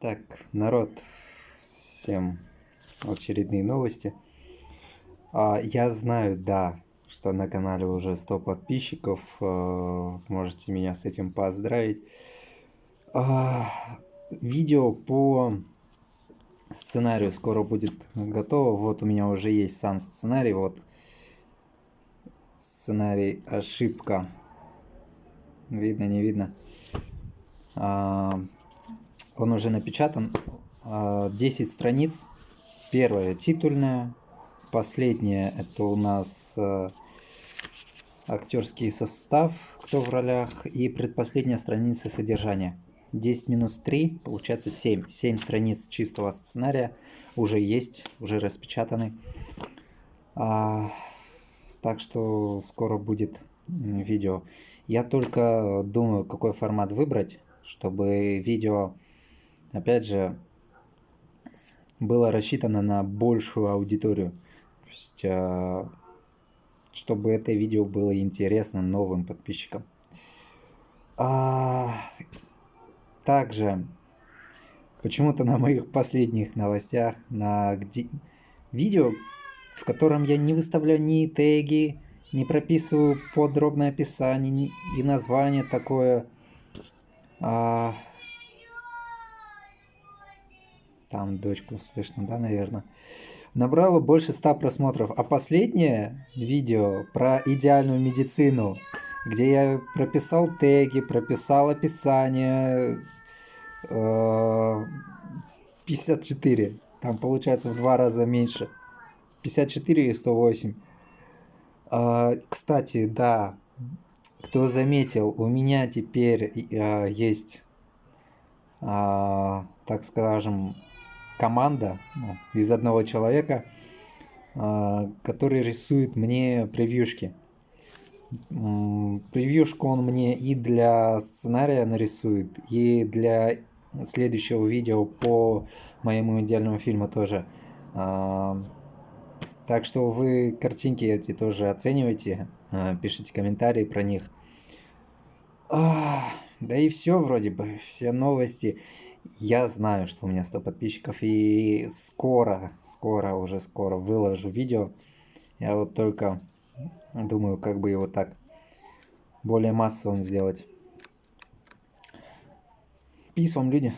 Так, народ, всем очередные новости. А, я знаю, да, что на канале уже 100 подписчиков. А, можете меня с этим поздравить. А, видео по сценарию скоро будет готово. Вот у меня уже есть сам сценарий. Вот сценарий ошибка. Видно, не видно. А, он уже напечатан. 10 а, страниц. Первая титульная. Последняя это у нас а, актерский состав, кто в ролях. И предпоследняя страница содержания. 10 минус 3, получается 7. 7 страниц чистого сценария уже есть, уже распечатаны. А, так что скоро будет видео. Я только думаю, какой формат выбрать, чтобы видео опять же, было рассчитано на большую аудиторию. То есть, а, чтобы это видео было интересно новым подписчикам. А, также, почему-то на моих последних новостях, на где... видео, в котором я не выставляю ни теги, не прописываю подробное описание и название такое, а, там дочку слышно, да, наверное. Набрало больше 100 просмотров. А последнее видео про идеальную медицину, где я прописал теги, прописал описание, 54. Э, там получается в два раза меньше. 54 и 108. А, кстати, да, кто заметил, у меня теперь а, есть, так скажем, команда ну, из одного человека, а, который рисует мне превьюшки. Превьюшку он мне и для сценария нарисует, и для следующего видео по моему идеальному фильму тоже. А, так что вы картинки эти тоже оценивайте, а, пишите комментарии про них. Да и все вроде бы, все новости. Я знаю, что у меня 100 подписчиков, и скоро, скоро, уже скоро выложу видео. Я вот только думаю, как бы его так более массовым сделать. Пис вам, люди.